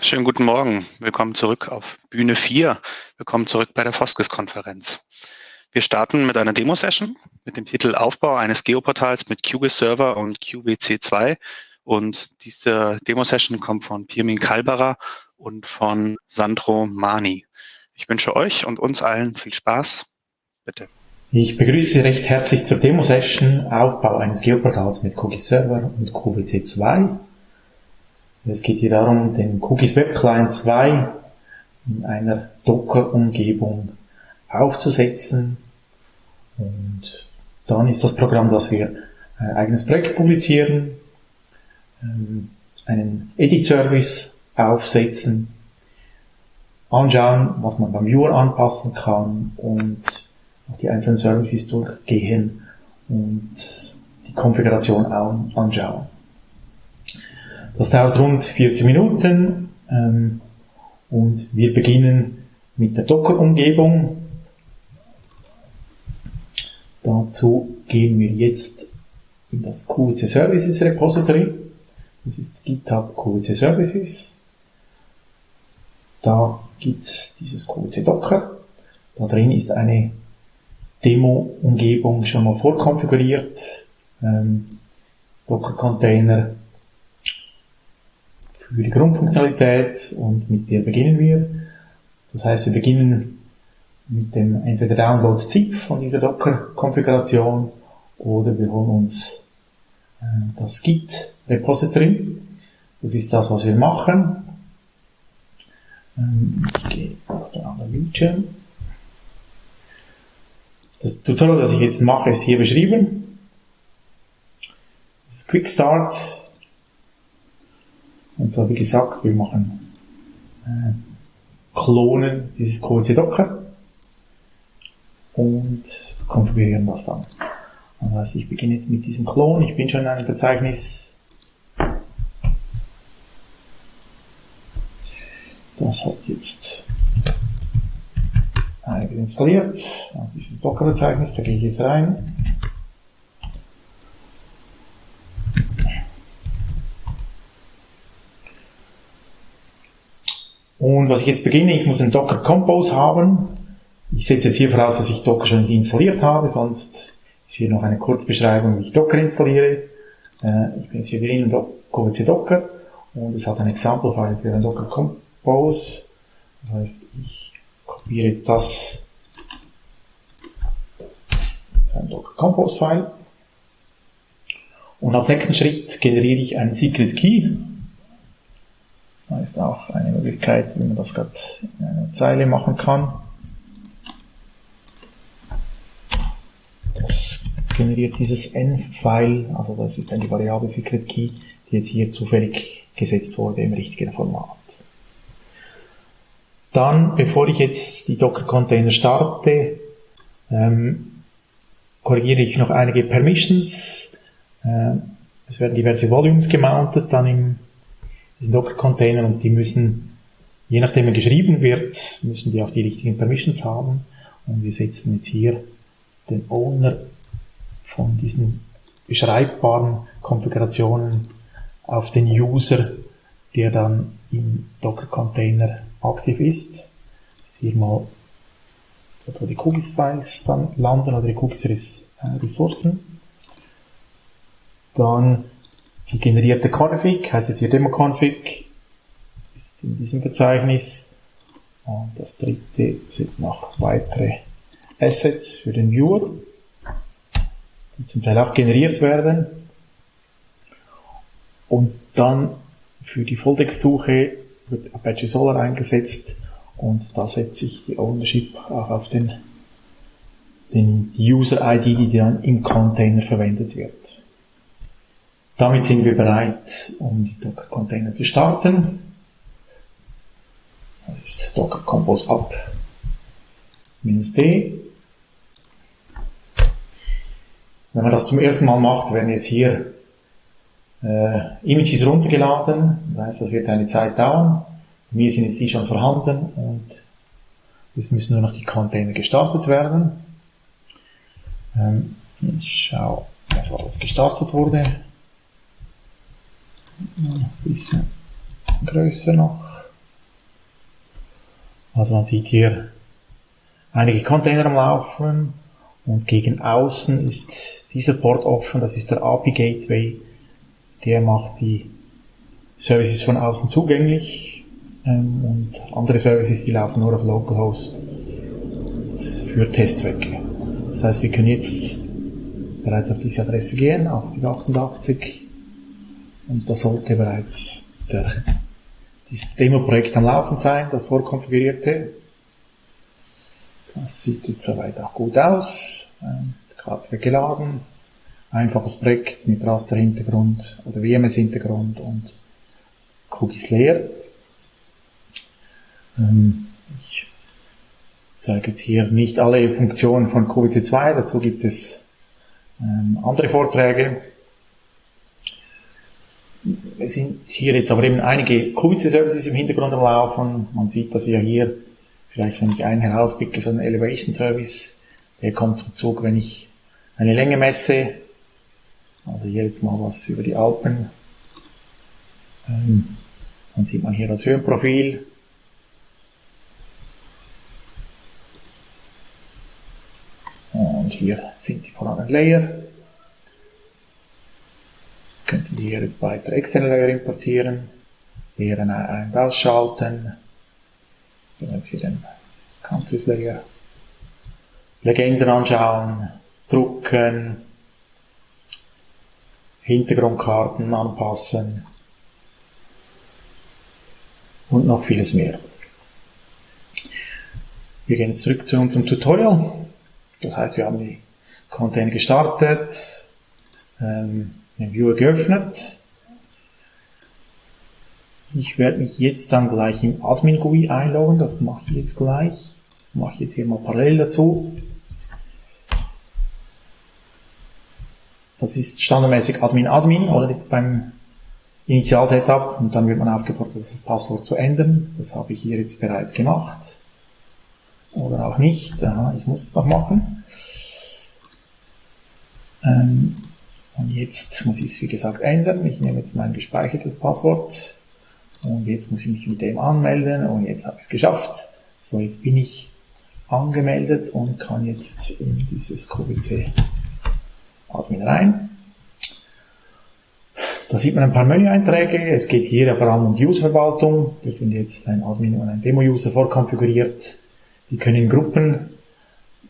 Schönen guten Morgen. Willkommen zurück auf Bühne 4. Willkommen zurück bei der Foskes-Konferenz. Wir starten mit einer Demo-Session mit dem Titel Aufbau eines Geoportals mit QGIS Server und QWC2. Und diese Demo-Session kommt von Pirmin Kalberer und von Sandro Mani. Ich wünsche euch und uns allen viel Spaß. Bitte. Ich begrüße Sie recht herzlich zur Demo-Session Aufbau eines Geoportals mit QGIS Server und QWC2. Es geht hier darum, den Cookies Web Client 2 in einer Docker-Umgebung aufzusetzen. Und dann ist das Programm, dass wir ein eigenes Projekt publizieren, ähm, einen Edit-Service aufsetzen, anschauen, was man beim Viewer anpassen kann und die einzelnen Services durchgehen und die Konfiguration anschauen. Das dauert rund 40 Minuten ähm, und wir beginnen mit der Docker-Umgebung. Dazu gehen wir jetzt in das QWC Services Repository. Das ist GitHub QWC Services. Da gibt's dieses QWC Docker. Da drin ist eine Demo-Umgebung schon mal vorkonfiguriert. Ähm, Docker-Container für die Grundfunktionalität und mit der beginnen wir. Das heißt, wir beginnen mit dem entweder Download ZIP von dieser Docker-Konfiguration oder wir holen uns äh, das Git Repository. Das ist das, was wir machen. Ähm, ich gehe auf den anderen Bildschirm. Das Tutorial, das ich jetzt mache, ist hier beschrieben. Quick Start so wie gesagt, wir machen äh, Klonen dieses Code Docker und konfigurieren das dann. Das heißt, ich beginne jetzt mit diesem Klon. Ich bin schon in einem Verzeichnis. Das hat jetzt einiges installiert. Dieses Docker-Verzeichnis, da gehe ich jetzt rein. Und was ich jetzt beginne, ich muss einen Docker Compose haben. Ich setze jetzt hier voraus, dass ich Docker schon installiert habe, sonst ist hier noch eine Kurzbeschreibung, wie ich Docker installiere. Äh, ich bin jetzt hier drin in QWC Docker und es hat ein Example-File für einen Docker Compose. Das heißt, ich kopiere jetzt das zu einem Docker Compose-File. Und als nächsten Schritt generiere ich einen Secret Key. Da ist auch eine Möglichkeit, wie man das gerade in einer Zeile machen kann. Das generiert dieses n-File, also das ist dann die Variable Secret Key, die jetzt hier zufällig gesetzt wurde im richtigen Format. Dann, bevor ich jetzt die Docker-Container starte, ähm, korrigiere ich noch einige Permissions. Äh, es werden diverse Volumes gemountet dann im diesen Docker-Container und die müssen, je nachdem er geschrieben wird, müssen die auch die richtigen Permissions haben. Und wir setzen jetzt hier den Owner von diesen beschreibbaren Konfigurationen auf den User, der dann im Docker-Container aktiv ist. Hier mal, wo die Cookies-Files dann landen oder die Cookies-Ressourcen. Dann die generierte Config, heißt jetzt hier Demo-Config, ist in diesem Verzeichnis. Und das dritte sind noch weitere Assets für den Viewer, die zum Teil auch generiert werden. Und dann für die Volltext-Suche wird Apache Solar eingesetzt und da setze ich die Ownership auch auf den, den User-ID, die dann im Container verwendet wird. Damit sind wir bereit, um die Docker-Container zu starten. Das ist Docker Compose Up minus D. Wenn man das zum ersten Mal macht, werden jetzt hier äh, Images runtergeladen. Das heißt, das wird eine Zeit dauern. Bei mir sind jetzt die schon vorhanden und jetzt müssen nur noch die Container gestartet werden. Ähm, ich schaue, was alles gestartet wurde. Bisschen größer noch. Also man sieht hier einige Container am Laufen und gegen außen ist dieser Port offen, das ist der API Gateway, der macht die Services von außen zugänglich ähm, und andere Services, die laufen nur auf Localhost für Testzwecke. Das heißt, wir können jetzt bereits auf diese Adresse gehen, 8088, und da sollte bereits der, dieses Demo-Projekt am Laufen sein, das vorkonfigurierte. Das sieht jetzt soweit auch gut aus. Gerade geladen. Einfaches Projekt mit Raster-Hintergrund oder WMS-Hintergrund und Cookies leer. Ähm, ich zeige jetzt hier nicht alle Funktionen von QVC2, dazu gibt es ähm, andere Vorträge. Es sind hier jetzt aber eben einige QVC-Services im Hintergrund am Laufen. Man sieht das ja hier, vielleicht wenn ich einen herauspicke, so ein Elevation Service, der kommt zum Zug, wenn ich eine Länge messe. Also hier jetzt mal was über die Alpen. Ähm, dann sieht man hier das Höhenprofil. Und hier sind die vorhandenen Layer. Könnten wir hier jetzt weitere externe Layer importieren, Lehren ein- und ausschalten. Hier jetzt hier den Countries Layer. Legenden anschauen, drucken, Hintergrundkarten anpassen und noch vieles mehr. Wir gehen zurück zu unserem Tutorial. Das heißt, wir haben die Container gestartet, ähm, den Viewer geöffnet. Ich werde mich jetzt dann gleich im Admin GUI einloggen, das mache ich jetzt gleich. Mache ich jetzt hier mal parallel dazu. Das ist standardmäßig Admin Admin oder jetzt beim Initial-Setup und dann wird man aufgefordert, das Passwort zu ändern. Das habe ich hier jetzt bereits gemacht. Oder auch nicht. Aha, ich muss es noch machen. Ähm, und jetzt muss ich es wie gesagt ändern. Ich nehme jetzt mein gespeichertes Passwort und jetzt muss ich mich mit dem anmelden und jetzt habe ich es geschafft. So, jetzt bin ich angemeldet und kann jetzt in dieses QVC Admin rein. Da sieht man ein paar Menüeinträge. Es geht hier vor allem um die Userverwaltung. Wir sind jetzt ein Admin und ein Demo-User vorkonfiguriert. Die können in Gruppen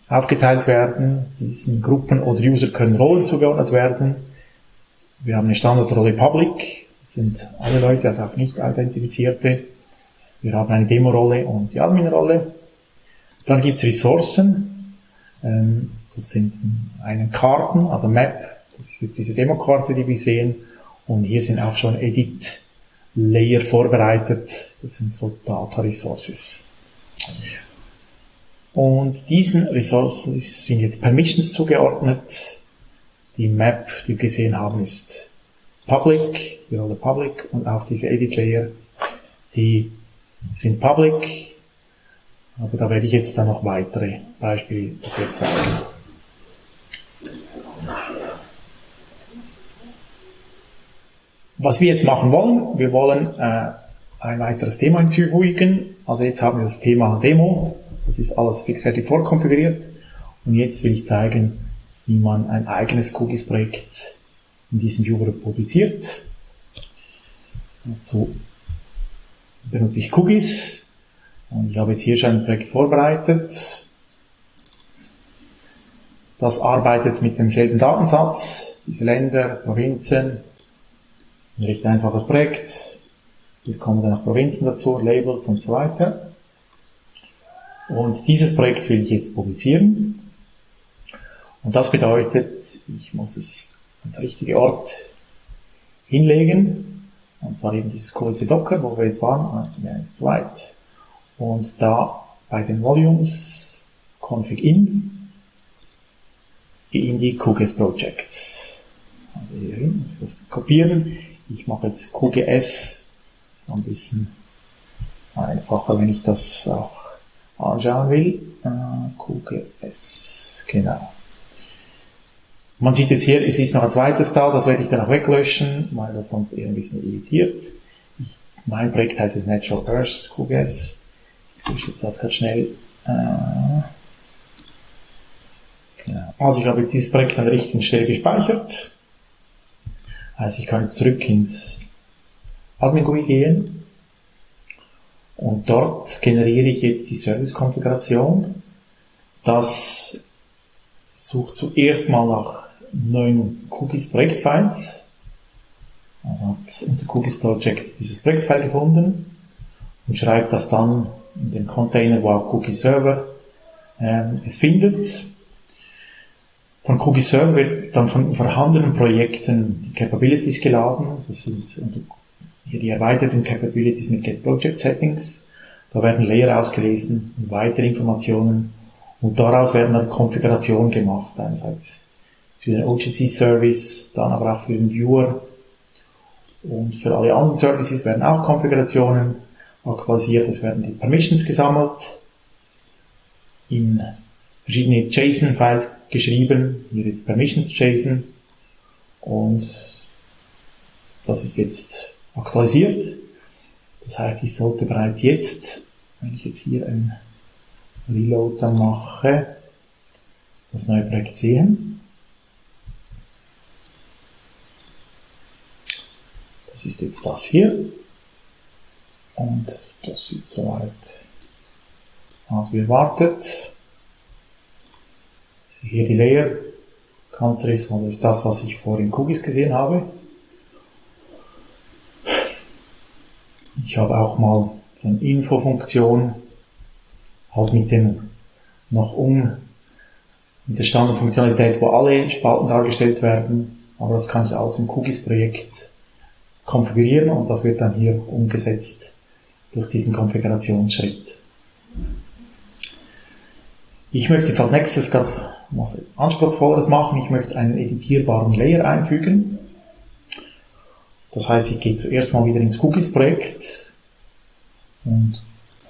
aufgeteilt werden. Diesen Gruppen oder User können Rollen zugeordnet werden. Wir haben eine Standardrolle Public. Das sind alle Leute, also auch nicht identifizierte. Wir haben eine Demo-Rolle und die Admin-Rolle. Dann gibt es Ressourcen. Ähm, das sind einen Karten, also Map. Das ist jetzt diese Demo-Karte, die wir sehen. Und hier sind auch schon Edit-Layer vorbereitet. Das sind so Data Resources. Und diesen Resources sind jetzt Permissions zugeordnet. Die Map, die wir gesehen haben, ist Public, die Rolle Public und auch diese Edit Layer, die sind Public. Aber da werde ich jetzt dann noch weitere Beispiele dafür zeigen. Was wir jetzt machen wollen, wir wollen äh, ein weiteres Thema hinzufügen. Also jetzt haben wir das Thema Demo. Das ist alles fixfertig vorkonfiguriert. Und jetzt will ich zeigen, wie man ein eigenes Cookies-Projekt in diesem Viewer publiziert. Dazu benutze ich Cookies. Und ich habe jetzt hier schon ein Projekt vorbereitet. Das arbeitet mit demselben Datensatz. Diese Länder, Provinzen, ein recht einfaches Projekt. Hier kommen dann noch Provinzen dazu, Labels und so weiter. Und dieses Projekt will ich jetzt publizieren. Und das bedeutet, ich muss es ans richtige Ort hinlegen. Und zwar eben dieses kurze Docker, wo wir jetzt waren, ja, ist weit. Und da bei den Volumes config in in die QGIS Projects. Also hier hin, das kopieren. Ich mache jetzt QGS ein bisschen einfacher, wenn ich das auch anschauen will. Äh, QGS, genau. Man sieht jetzt hier, es ist noch ein zweites da, das werde ich dann auch weglöschen, weil das sonst eher ein bisschen irritiert. Ich, mein Projekt heißt jetzt Natural Earth QGS. Ich jetzt das ganz schnell. Äh, genau. Also ich habe jetzt dieses Projekt an der richtigen Stelle gespeichert. Also ich kann jetzt zurück ins Admin GUI gehen und dort generiere ich jetzt die Service-Konfiguration. Das sucht zuerst mal nach neuen Cookies Projektfiles. Also hat unter Cookies Project dieses Projektfile gefunden und schreibt das dann in den Container, wo auch Cookie Server ähm, es findet. Von Cookie Server wird dann von vorhandenen Projekten die Capabilities geladen. Das sind hier die erweiterten Capabilities mit Get Project Settings. Da werden Layer ausgelesen und weitere Informationen und daraus werden dann Konfigurationen gemacht. Einerseits für den OGC Service, dann aber auch für den Viewer und für alle anderen Services werden auch Konfigurationen aktualisiert. Es werden die Permissions gesammelt, in verschiedene JSON-Files geschrieben, hier jetzt Permissions JSON und das ist jetzt aktualisiert. Das heißt, ich sollte bereits jetzt, wenn ich jetzt hier ein Reload mache, das neue Projekt sehen. Das ist jetzt das hier. Und das sieht soweit aus wie erwartet. Hier die Layer Countries, das ist das, was ich vorhin in Cookies gesehen habe. Ich habe auch mal eine Info-Funktion, halt mit dem noch um, mit der Standardfunktionalität, wo alle Spalten dargestellt werden, aber das kann ich alles im Cookies-Projekt konfigurieren und das wird dann hier umgesetzt durch diesen Konfigurationsschritt. Ich möchte jetzt als nächstes gerade was Anspruchsvolleres machen. Ich möchte einen editierbaren Layer einfügen. Das heißt, ich gehe zuerst mal wieder ins Cookies-Projekt und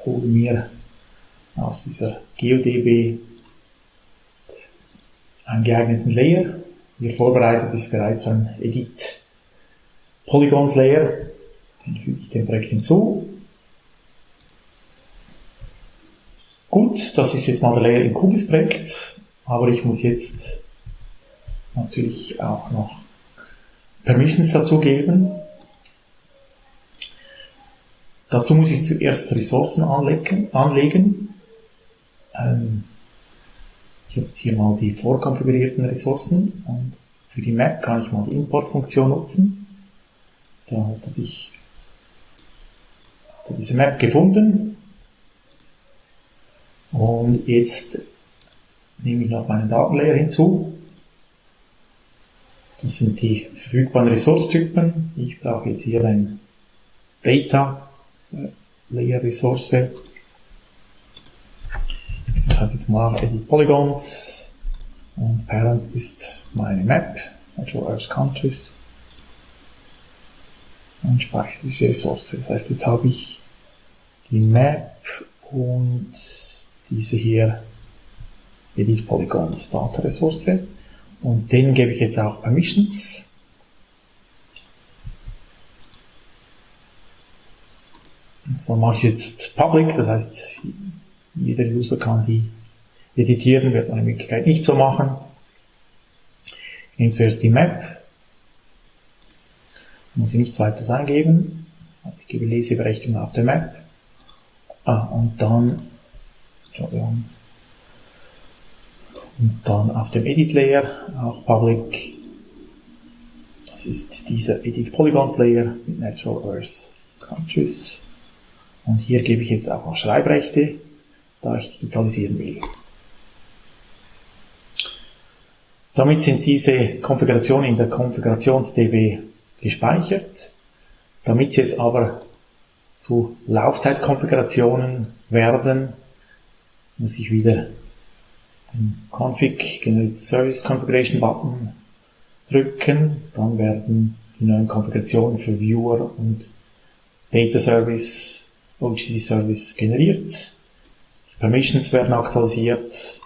hole mir aus dieser GeoDB einen geeigneten Layer. Hier vorbereitet ist bereits ein Edit Polygons Layer. Den füge ich dem Projekt hinzu. Gut, das ist jetzt mal der Layer im Cubis Projekt, aber ich muss jetzt natürlich auch noch Permissions dazugeben. Dazu muss ich zuerst Ressourcen anlegen. anlegen. Ähm, ich habe jetzt hier mal die vorkonfigurierten Ressourcen und für die Map kann ich mal die Importfunktion nutzen. Da hat sich diese Map gefunden und jetzt nehme ich noch meinen Datenlayer hinzu das sind die verfügbaren Ressourcetypen. Ich brauche jetzt hier ein Data Layer Ressource. Ich sage jetzt mal Edit Polygons und Parent ist meine Map, Natural Earth Countries und speichere diese Ressource. Das heißt, jetzt habe ich die Map und diese hier Edit Polygons Data Ressource. Und denen gebe ich jetzt auch Permissions. Und zwar mache ich jetzt Public, das heißt, jeder User kann die editieren, wird eine Möglichkeit nicht so machen. Ich nehme zuerst die Map, muss ich nichts weiteres eingeben. Ich gebe Leseberechtigung auf der Map. Ah, und dann, Entschuldigung, und dann auf dem Edit Layer, auch Public, das ist dieser Edit Polygons Layer mit Natural Earth Countries. Und hier gebe ich jetzt auch noch Schreibrechte, da ich digitalisieren will. Damit sind diese Konfigurationen in der Konfigurations-DB gespeichert. Damit sie jetzt aber zu Laufzeitkonfigurationen werden, muss ich wieder Config Generate Service Configuration Button drücken, dann werden die neuen Konfigurationen für Viewer und Data Service, OGC Service generiert. Die Permissions werden aktualisiert,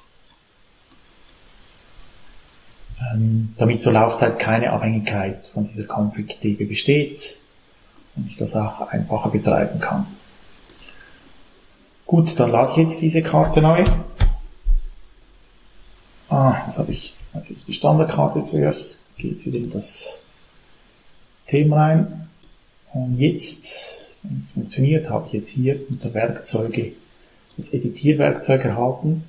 ähm, damit zur Laufzeit keine Abhängigkeit von dieser Config-DB besteht und ich das auch einfacher betreiben kann. Gut, dann lade ich jetzt diese Karte neu. Ah, jetzt habe ich natürlich die Standardkarte zuerst. Geht wieder in das Thema rein. Und jetzt, wenn es funktioniert, habe ich jetzt hier unter Werkzeuge das Editierwerkzeug erhalten.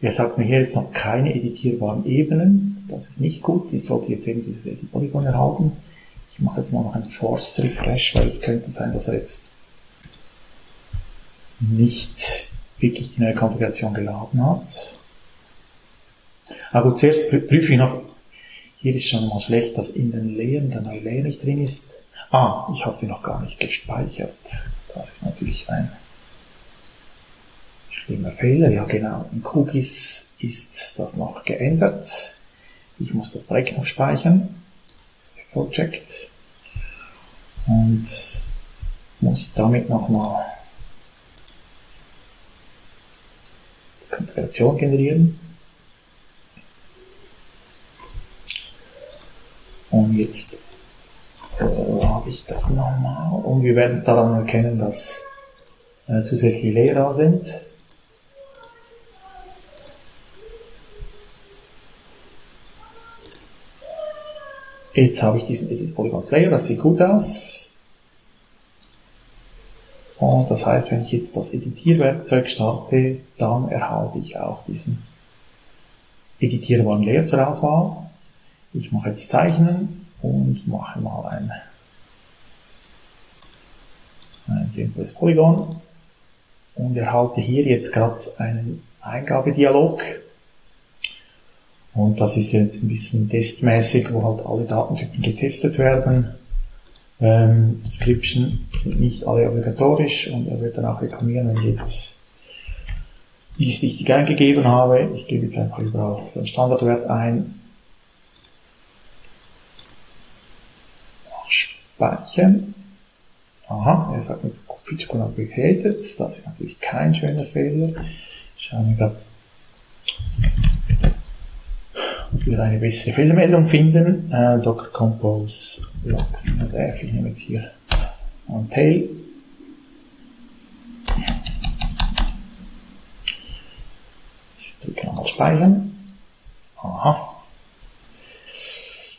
Er sagt mir hier jetzt noch keine editierbaren Ebenen. Das ist nicht gut. Ich sollte jetzt eben dieses Edit-Polygon erhalten. Ich mache jetzt mal noch einen Force Refresh, weil es könnte sein, dass er jetzt nicht wirklich die neue Konfiguration geladen hat. Aber zuerst prüfe ich noch, hier ist schon mal schlecht, dass in den Leeren der neue Layer nicht drin ist. Ah, ich habe die noch gar nicht gespeichert. Das ist natürlich ein schlimmer Fehler. Ja genau, in Cookies ist das noch geändert. Ich muss das direkt noch speichern. Project. Und muss damit nochmal Konfiguration generieren. Und jetzt äh, habe ich das nochmal. Und wir werden es daran erkennen, dass äh, zusätzliche da sind. Jetzt habe ich diesen Edit Polygons Layer, das sieht gut aus. Und das heißt, wenn ich jetzt das Editierwerkzeug starte, dann erhalte ich auch diesen editierbaren Layer zur Auswahl. Ich mache jetzt Zeichnen und mache mal ein, ein simples Polygon und erhalte hier jetzt gerade einen Eingabedialog. Und das ist jetzt ein bisschen testmäßig, wo halt alle Datentypen getestet werden. Ähm, Description sind nicht alle obligatorisch und er wird dann auch reklamieren, wenn ich etwas nicht richtig eingegeben habe. Ich gebe jetzt einfach überall so einen Standardwert ein. Speichern. Aha, er sagt jetzt Feature Complicated. Das ist natürlich kein schöner Fehler. Schauen wir gerade wir eine bessere Fehlermeldung finden. Äh, Docker Compose Logs. Also ich nehme jetzt hier ein Tail. Ich drücke nochmal Speichern. Aha.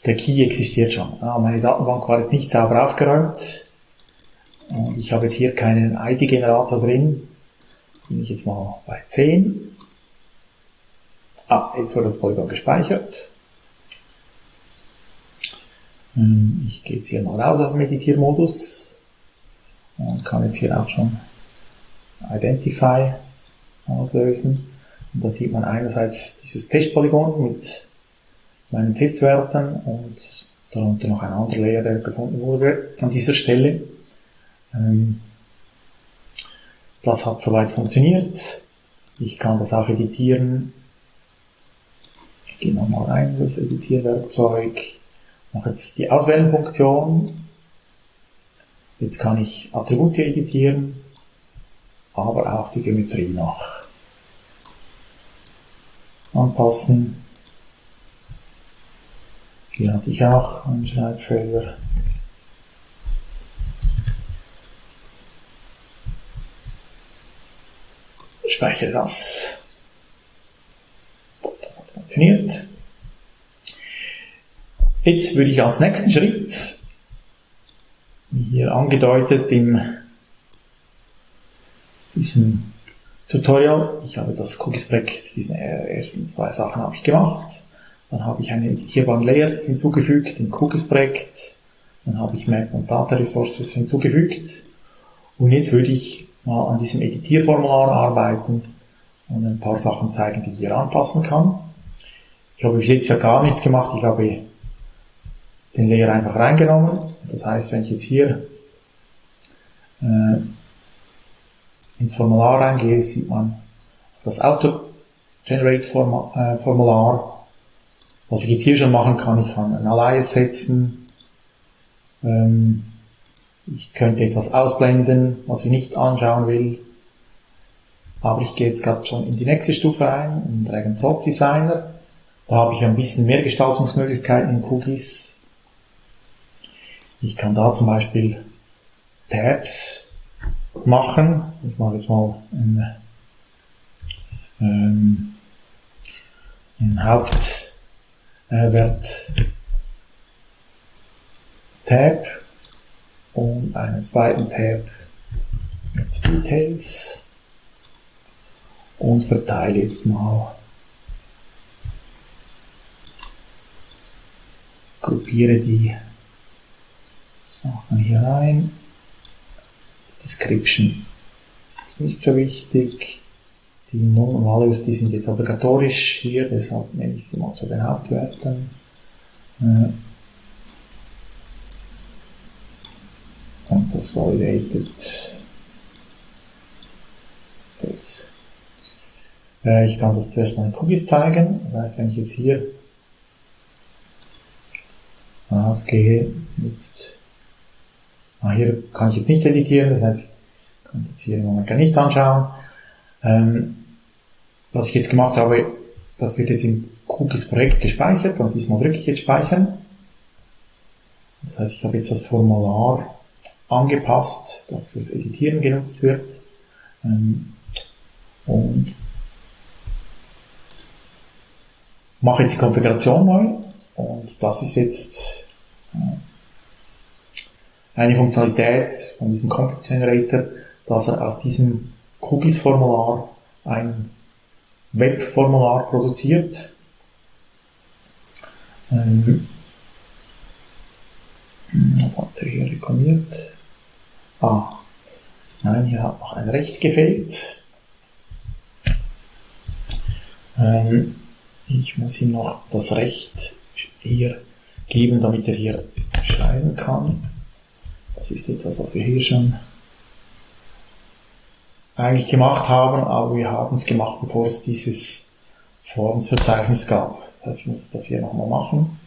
Der Key existiert schon. Ah, meine Datenbank war jetzt nicht sauber aufgeräumt. Und ich habe jetzt hier keinen ID-Generator drin. Bin ich jetzt mal bei 10. Ah, jetzt wurde das Polygon gespeichert. Hm, ich gehe jetzt hier mal raus aus dem Meditiermodus und kann jetzt hier auch schon Identify auslösen. Und dann sieht man einerseits dieses Testpolygon mit meinen Testwerten und darunter noch ein anderer Layer, der gefunden wurde an dieser Stelle. Ähm, das hat soweit funktioniert. Ich kann das auch editieren gehe nochmal rein, das Editierwerkzeug, mache jetzt die Auswählen-Funktion. Jetzt kann ich Attribute editieren, aber auch die Geometrie noch anpassen. Hier hatte ich auch einen Schreibfehler. Speichere das funktioniert. Jetzt würde ich als nächsten Schritt, wie hier angedeutet in diesem Tutorial, ich habe das Cookies-Projekt, diese ersten zwei Sachen habe ich gemacht. Dann habe ich einen editierbaren Layer hinzugefügt im Cookies-Projekt. Dann habe ich Map und Data Resources hinzugefügt. Und jetzt würde ich mal an diesem Editierformular arbeiten und ein paar Sachen zeigen, die ich hier anpassen kann. Ich habe bis jetzt ja gar nichts gemacht. Ich habe den Layer einfach reingenommen. Das heißt, wenn ich jetzt hier äh, ins Formular reingehe, sieht man das Auto-Generate-Formular. Was ich jetzt hier schon machen kann, ich kann ein Alias setzen. Ähm, ich könnte etwas ausblenden, was ich nicht anschauen will. Aber ich gehe jetzt gerade schon in die nächste Stufe rein, in Drag and Drop Designer. Da habe ich ein bisschen mehr Gestaltungsmöglichkeiten in Cookies. Ich kann da zum Beispiel Tabs machen. Ich mache jetzt mal ein, ähm, ein Hauptwert Tab und einen zweiten Tab mit Details und verteile jetzt mal gruppiere die Sachen hier rein. Description ist nicht so wichtig. Die Non-Values, die sind jetzt obligatorisch hier, deshalb nenne ich sie mal zu den Hauptwerten. Äh, und das validated das. Äh, ich kann das zuerst mal in Cookies zeigen. Das heißt, wenn ich jetzt hier rausgehe, jetzt, ah, hier kann ich jetzt nicht editieren, das heißt, ich kann es jetzt hier im Moment gar nicht anschauen. Ähm, was ich jetzt gemacht habe, das wird jetzt im Cookies Projekt gespeichert und diesmal drücke ich jetzt speichern. Das heißt, ich habe jetzt das Formular angepasst, das fürs Editieren genutzt wird. Ähm, und mache jetzt die Konfiguration neu und das ist jetzt äh, eine Funktionalität von diesem Config Generator, dass er aus diesem Cookies-Formular ein Web-Formular produziert. Ähm, was hat er hier reklamiert? Ah, nein, hier hat noch ein Recht gefehlt. Ähm, ich muss ihm noch das Recht hier geben, damit er hier schreiben kann. Das ist etwas, was wir hier schon eigentlich gemacht haben, aber wir haben es gemacht, bevor es dieses Formsverzeichnis gab. Das heißt, ich muss das hier nochmal machen,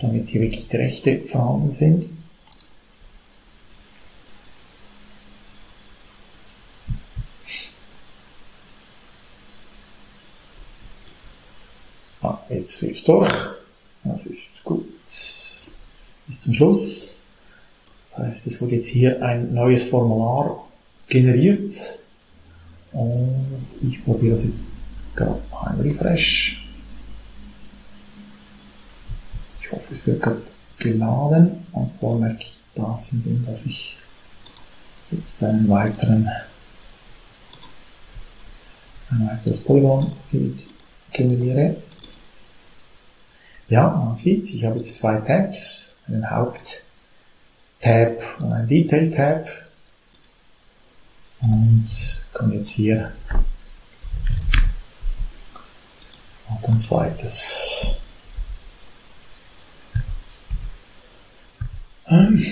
damit hier wirklich die Rechte vorhanden sind. Ah, jetzt lief es durch. Das ist gut. Bis zum Schluss. Das heißt, es wurde jetzt hier ein neues Formular generiert. Und ich probiere das jetzt gerade noch ein Refresh. Ich hoffe, es wird gerade geladen. Und zwar merke ich das, indem dass ich jetzt einen weiteren ein weiteres Polygon generiere. Ja, man sieht, ich habe jetzt zwei Tabs, einen Haupt-Tab und einen Detail-Tab. Und kann jetzt hier noch ein zweites. Ähm.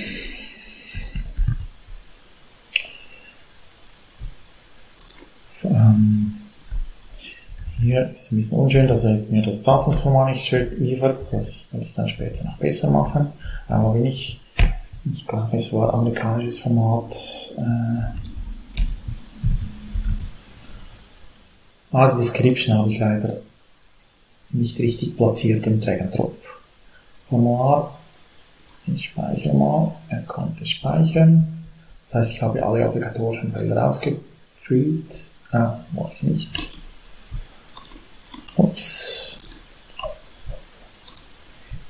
Ähm. Hier ist ein bisschen unschön, dass er jetzt mir das Datumsformat nicht liefert. Das werde ich dann später noch besser machen. Aber wenn ich, ich glaube, es war amerikanisches Format. Äh, ah, die Description habe ich leider nicht richtig platziert im Drag and Drop. Formular. Ich speichere mal. Er konnte speichern. Das heißt, ich habe alle obligatorischen Felder ausgefüllt. Ah, wollte ich nicht. Ups.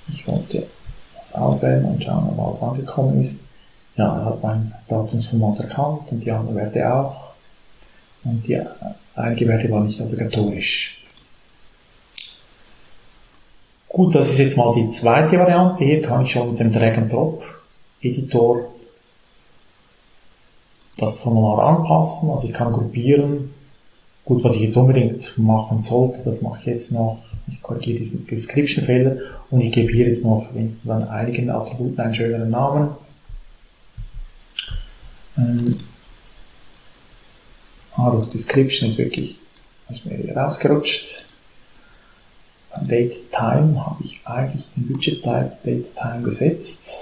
Ich wollte das auswählen und schauen, ob alles angekommen ist. Ja, er hat mein Datumsformat erkannt und die anderen Werte auch. Und die, einige Werte waren nicht obligatorisch. Gut, das ist jetzt mal die zweite Variante. Hier kann ich schon mit dem Drag and Drop Editor das Formular anpassen. Also ich kann gruppieren, Gut, was ich jetzt unbedingt machen sollte, das mache ich jetzt noch. Ich korrigiere diesen Description-Fehler und ich gebe hier jetzt noch wenigstens an einigen Attributen einen schöneren Namen. Ähm, ah, das Description ist wirklich ist mir hier rausgerutscht. Date Time habe ich eigentlich den Budget Type Date Time gesetzt.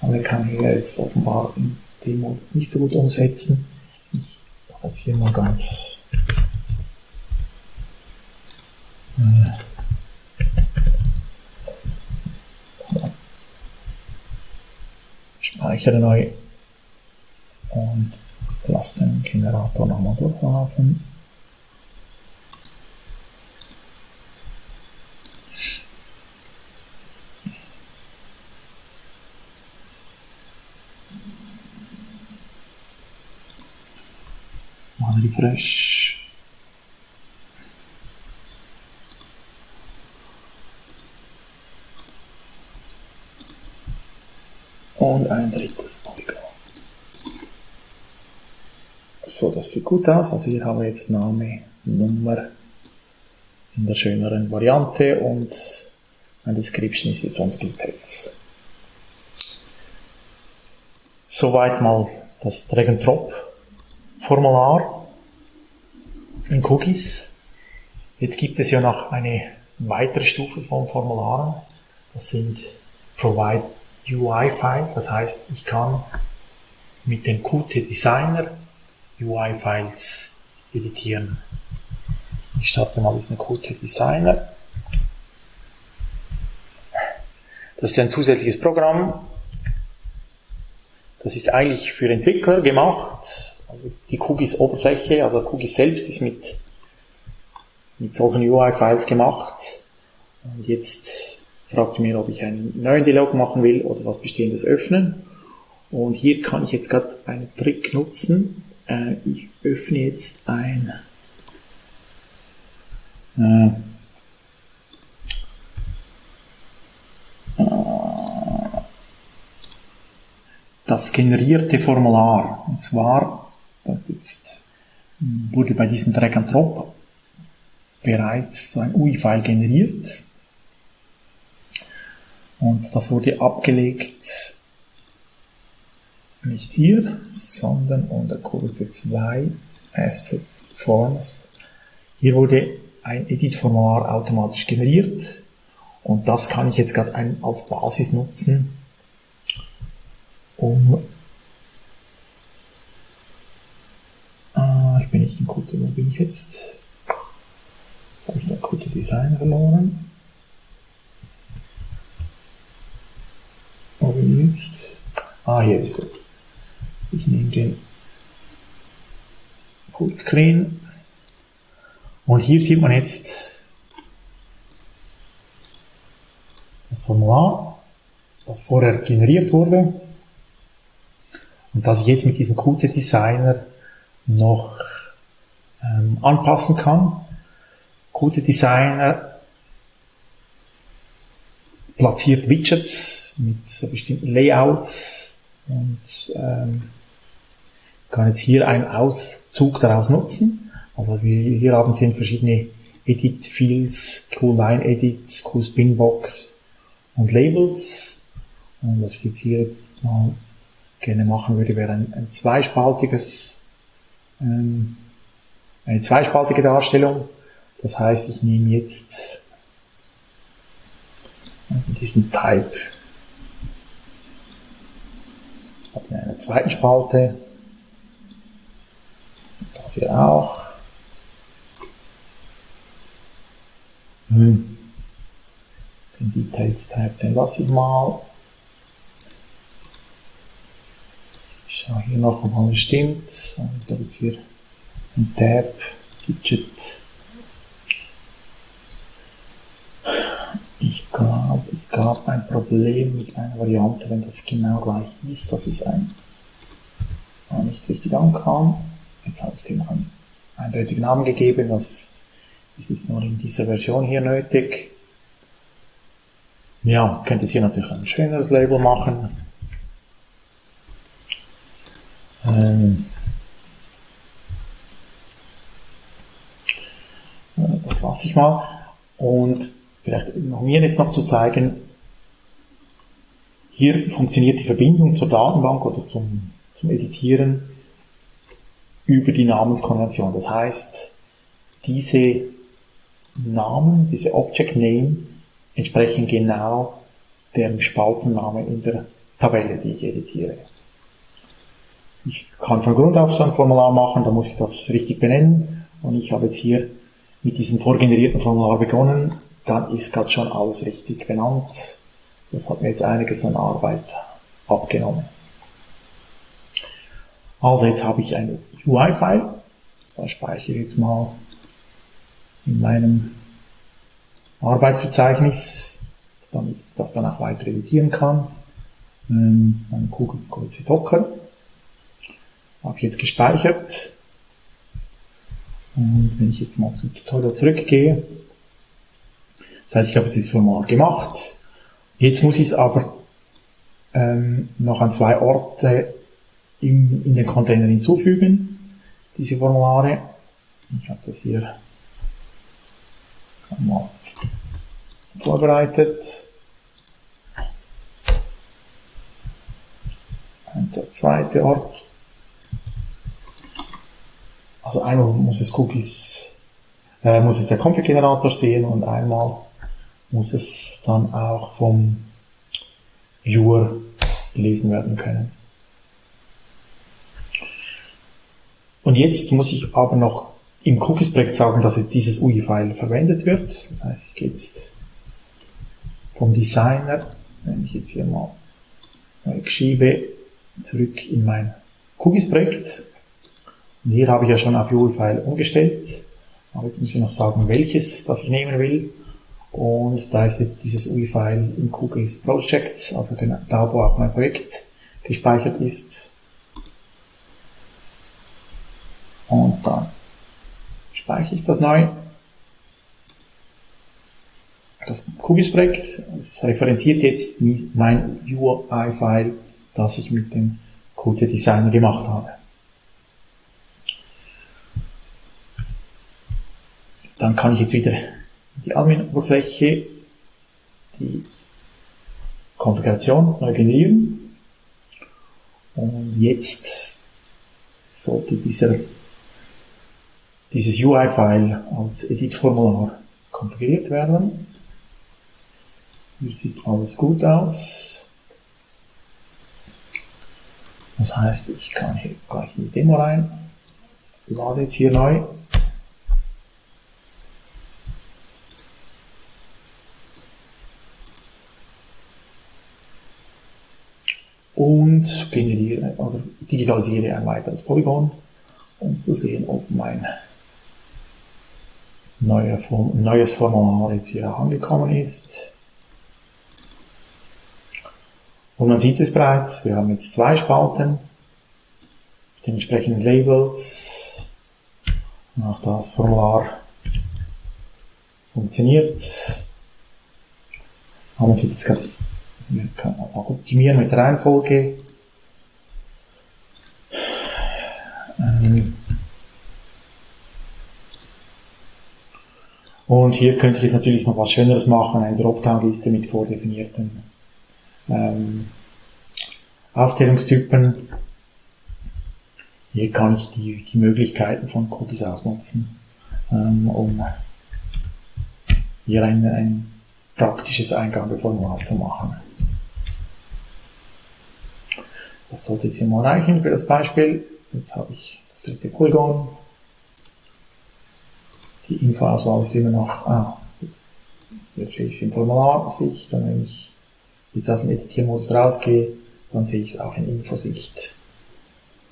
Aber ich kann hier jetzt offenbar in dem Modus nicht so gut umsetzen jetzt hier mal ganz äh, speichere neu und und lasse den Generator nochmal durchlaufen. Mal refresh. Und ein drittes Polygon. So, das sieht gut aus. Also hier haben wir jetzt Name, Nummer in der schöneren Variante und ein Description ist jetzt unter dem Text. Soweit mal das Drag-and-Drop-Formular in Cookies. Jetzt gibt es ja noch eine weitere Stufe von Formularen. Das sind Provide UI-File. Das heißt, ich kann mit dem Qt Designer UI-Files editieren. Ich starte mal diesen Qt Designer. Das ist ein zusätzliches Programm. Das ist eigentlich für Entwickler gemacht. Also die Cookies Oberfläche, also Cookies selbst ist mit, mit solchen UI-Files gemacht. Und jetzt fragt mir, ob ich einen neuen Dialog machen will oder was Bestehendes öffnen. Und hier kann ich jetzt gerade einen Trick nutzen. Äh, ich öffne jetzt ein äh, das generierte Formular. Und zwar, das jetzt wurde bei diesem Drag and Drop bereits so ein UI-File generiert. Und das wurde abgelegt nicht hier, sondern unter Kurve 2 Assets Forms. Hier wurde ein Edit-Formular automatisch generiert und das kann ich jetzt gerade als Basis nutzen, um ah, ich bin nicht in Qt, wo bin ich jetzt? habe ich da Qt Design verloren. Wo bin ich jetzt? Ah, hier ist er. Ich nehme den Fullscreen und hier sieht man jetzt das Formular, das vorher generiert wurde und das ich jetzt mit diesem Qt Designer noch ähm, anpassen kann. Qt Designer platziert Widgets mit bestimmten Layouts und ähm, kann jetzt hier einen Auszug daraus nutzen. Also wir hier haben Sie verschiedene Edit Fields, Cool Line Edit, Cool Spinbox und Labels. Und was ich jetzt hier jetzt mal gerne machen würde, wäre ein, ein zweispaltiges, ähm, eine zweispaltige Darstellung. Das heißt, ich nehme jetzt diesen Type in einer zweiten Spalte hier auch. Hm. Den Details Tab, den lasse ich mal. Ich schaue hier noch, ob alles stimmt. Und da wird hier ein Tab, Digit. Ich glaube, es gab ein Problem mit einer Variante, wenn das genau gleich ist, dass es ein nicht richtig ankam. Jetzt habe ich dem einen eindeutigen Namen gegeben, das ist jetzt nur in dieser Version hier nötig. Ja, könnt jetzt hier natürlich ein schöneres Label machen. Ähm, das lasse ich mal. Und vielleicht noch mir jetzt noch zu zeigen, hier funktioniert die Verbindung zur Datenbank oder zum, zum Editieren über die Namenskonvention. Das heißt, diese Namen, diese Object Name entsprechen genau dem Spaltenname in der Tabelle, die ich editiere. Ich kann von Grund auf so ein Formular machen, da muss ich das richtig benennen und ich habe jetzt hier mit diesem vorgenerierten Formular begonnen, dann ist gerade schon alles richtig benannt. Das hat mir jetzt einiges an Arbeit abgenommen. Also jetzt habe ich ein UI-File. Da speichere ich jetzt mal in meinem Arbeitsverzeichnis, damit ich das dann auch weiter editieren kann. Ähm, mein QC Docker. Habe ich jetzt gespeichert. Und wenn ich jetzt mal zum Tutorial zurückgehe, das heißt, ich habe dieses Formular gemacht. Jetzt muss ich es aber ähm, noch an zwei Orte in, in den Container hinzufügen, diese Formulare. Ich habe das hier mal vorbereitet. Und der zweite Ort. Also einmal muss es Cookies, äh, muss es der Config-Generator sehen und einmal muss es dann auch vom Viewer gelesen werden können. Und jetzt muss ich aber noch im Cookies-Projekt sagen, dass jetzt dieses UI-File verwendet wird. Das heißt, ich gehe jetzt vom Designer, wenn ich jetzt hier mal schiebe, zurück in mein Cookies-Projekt. Und hier habe ich ja schon auf UI-File umgestellt. Aber jetzt muss ich noch sagen, welches das ich nehmen will. Und da ist jetzt dieses UI-File in Cookies Projects, also da, wo auch mein Projekt gespeichert ist. Und dann speichere ich das neu. Das Cookies-Projekt referenziert jetzt mein UI-File, das ich mit dem Code Designer gemacht habe. Dann kann ich jetzt wieder die Admin-Oberfläche, die Konfiguration neu generieren. Und jetzt sollte dieser dieses UI-File als Edit-Formular konfiguriert werden. Hier sieht alles gut aus. Das heißt, ich kann hier gleich in die Demo rein, lade jetzt hier neu. Und generiere oder digitalisiere ein weiteres Polygon, um zu sehen, ob mein neue Form, neues Formular jetzt hier angekommen ist. Und man sieht es bereits, wir haben jetzt zwei Spalten mit den entsprechenden Labels. Und auch das Formular funktioniert. Aber man sieht jetzt gerade, wir können also auch optimieren mit der Reihenfolge. Ähm, Und hier könnte ich jetzt natürlich noch was Schöneres machen, eine Dropdown-Liste mit vordefinierten ähm, Aufzählungstypen. Hier kann ich die, die Möglichkeiten von Cookies ausnutzen, ähm, um hier ein, ein praktisches Eingabeformular zu machen. Das sollte jetzt hier mal reichen für das Beispiel. Jetzt habe ich das dritte Polygon die Infoauswahl ist immer noch, ah, jetzt, jetzt sehe ich es in Formularsicht und wenn ich jetzt aus dem Editiermodus rausgehe, dann sehe ich es auch in Infosicht,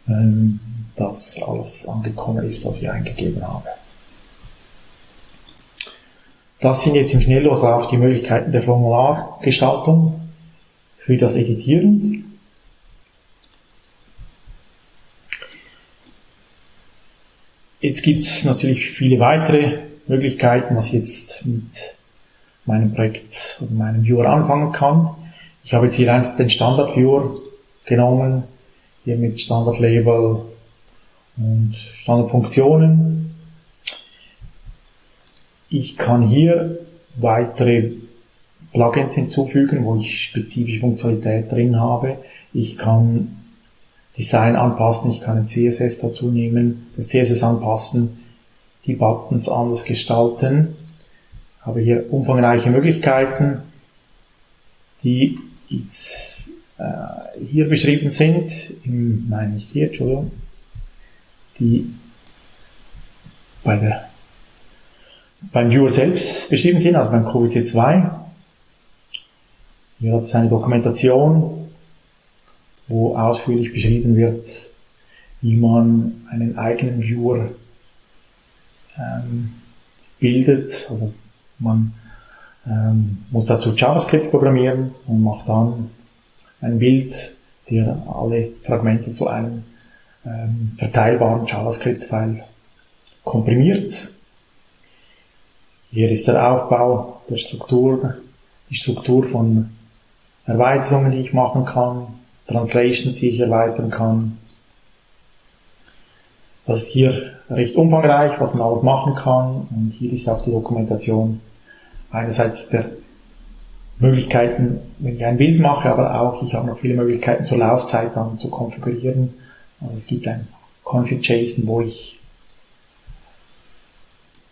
ähm, dass alles angekommen ist, was ich eingegeben habe. Das sind jetzt im Schnelldurchlauf die Möglichkeiten der Formulargestaltung für das Editieren. Jetzt gibt es natürlich viele weitere Möglichkeiten, was ich jetzt mit meinem Projekt oder meinem Viewer anfangen kann. Ich habe jetzt hier einfach den Standard Viewer genommen, hier mit Standard Label und Standardfunktionen. Ich kann hier weitere Plugins hinzufügen, wo ich spezifische Funktionalität drin habe. Ich kann Design anpassen, ich kann ein CSS dazu nehmen, das CSS anpassen, die Buttons anders gestalten. Habe hier umfangreiche Möglichkeiten, die jetzt äh, hier beschrieben sind, im, nein, nicht hier, Entschuldigung, die bei der, beim Viewer selbst beschrieben sind, also beim QVC 2. Hier hat es eine Dokumentation, wo ausführlich beschrieben wird, wie man einen eigenen Viewer ähm, bildet. Also man ähm, muss dazu JavaScript programmieren und macht dann ein Bild, der alle Fragmente zu einem ähm, verteilbaren JavaScript-File komprimiert. Hier ist der Aufbau der Struktur, die Struktur von Erweiterungen, die ich machen kann, Translations, die ich erweitern kann. Das ist hier recht umfangreich, was man alles machen kann. Und hier ist auch die Dokumentation einerseits der Möglichkeiten, wenn ich ein Bild mache, aber auch ich habe noch viele Möglichkeiten zur Laufzeit dann zu konfigurieren. Also es gibt ein Config.json, wo ich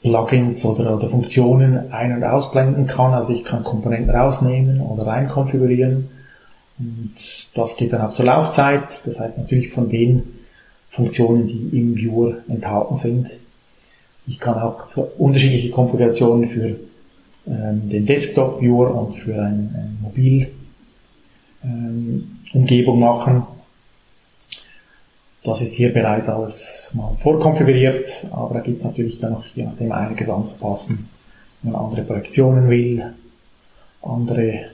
Plugins oder, oder Funktionen ein- und ausblenden kann. Also ich kann Komponenten rausnehmen oder rein konfigurieren. Und das geht dann auch zur Laufzeit. Das heißt natürlich von den Funktionen, die im Viewer enthalten sind. Ich kann auch unterschiedliche Konfigurationen für ähm, den Desktop-Viewer und für eine, eine Mobil-Umgebung ähm, machen. Das ist hier bereits alles mal vorkonfiguriert, aber da gibt es natürlich dann noch je nachdem einiges anzupassen, wenn man andere Projektionen will, andere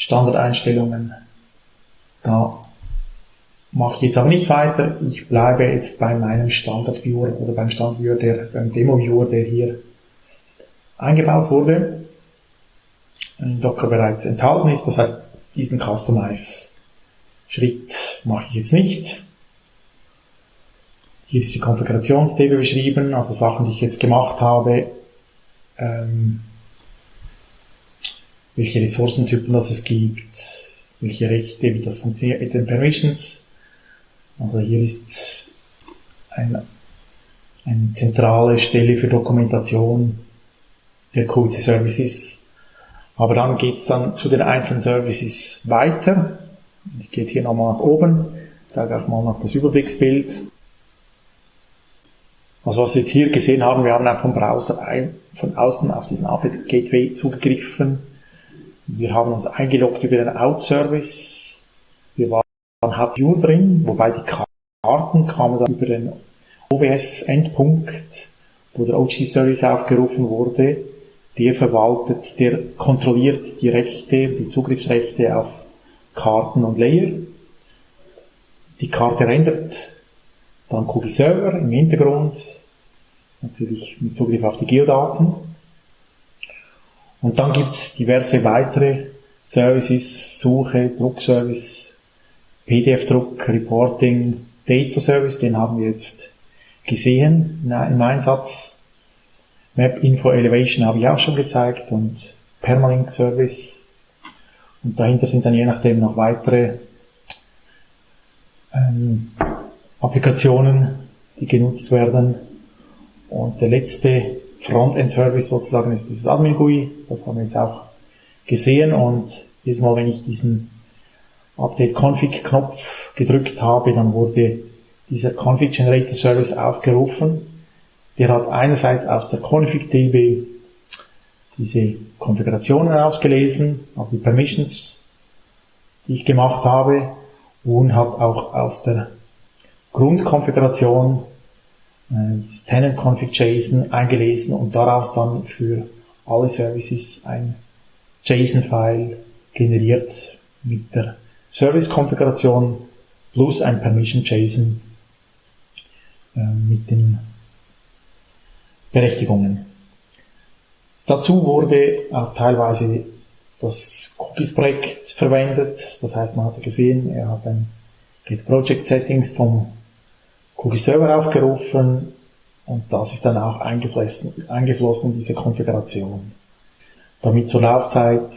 Standardeinstellungen. Da mache ich jetzt aber nicht weiter. Ich bleibe jetzt bei meinem Standard-Viewer oder beim Standard-Viewer, der, beim Demo-Viewer, der hier eingebaut wurde, in Docker bereits enthalten ist. Das heißt, diesen Customize-Schritt mache ich jetzt nicht. Hier ist die Konfigurationstable beschrieben, also Sachen, die ich jetzt gemacht habe, ähm, welche Ressourcentypen das es gibt, welche Rechte, wie das funktioniert mit den Permissions. Also hier ist ein, eine zentrale Stelle für Dokumentation der Code Services. Aber dann geht's dann zu den einzelnen Services weiter. Ich gehe jetzt hier nochmal nach oben, zeige auch mal noch das Überblicksbild. Also was wir jetzt hier gesehen haben, wir haben auch vom Browser ein, von außen auf diesen API Gateway zugegriffen. Wir haben uns eingeloggt über den Out-Service. Wir waren HTU drin, wobei die Karten kamen dann über den OWS-Endpunkt, wo der OG-Service aufgerufen wurde der verwaltet, der kontrolliert die Rechte, die Zugriffsrechte auf Karten und Layer. Die Karte rendert dann Cookie Server im Hintergrund, natürlich mit Zugriff auf die Geodaten. Und dann gibt's diverse weitere Services, Suche, Druckservice, PDF-Druck, Reporting, Data Service, den haben wir jetzt gesehen im Einsatz. Map Info Elevation habe ich auch schon gezeigt und Permalink Service. Und dahinter sind dann je nachdem noch weitere ähm, Applikationen, die genutzt werden. Und der letzte Frontend Service sozusagen ist dieses Admin GUI. Das haben wir jetzt auch gesehen. Und jedes Mal, wenn ich diesen Update Config Knopf gedrückt habe, dann wurde dieser Config Generator Service aufgerufen der hat einerseits aus der Config-DB diese Konfigurationen ausgelesen, also die Permissions, die ich gemacht habe, und hat auch aus der Grundkonfiguration äh, Tenant Config JSON eingelesen und daraus dann für alle Services ein JSON-File generiert mit der Service-Konfiguration plus ein Permission JSON äh, mit den Berechtigungen. Dazu wurde auch teilweise das Cookies-Projekt verwendet. Das heißt, man hat gesehen, er hat ein Get Project Settings vom Cookie Server aufgerufen und das ist dann auch eingeflossen, eingeflossen in diese Konfiguration, damit zur Laufzeit